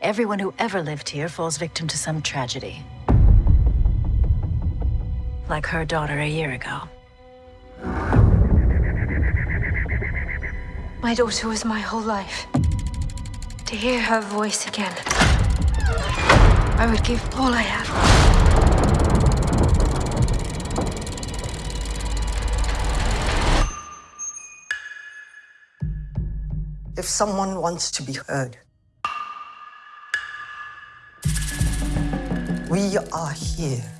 everyone who ever lived here falls victim to some tragedy. Like her daughter a year ago. My daughter was my whole life. To hear her voice again, I would give all I have. If someone wants to be heard, we are here.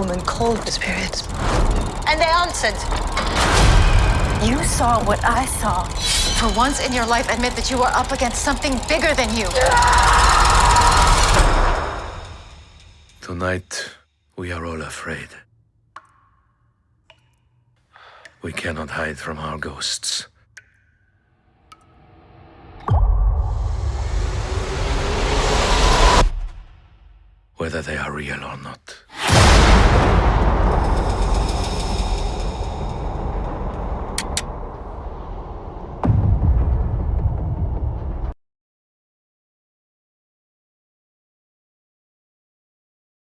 Woman called the spirits, and they answered. You saw what I saw. For once in your life, admit that you are up against something bigger than you. Tonight, we are all afraid. We cannot hide from our ghosts. Whether they are real or not.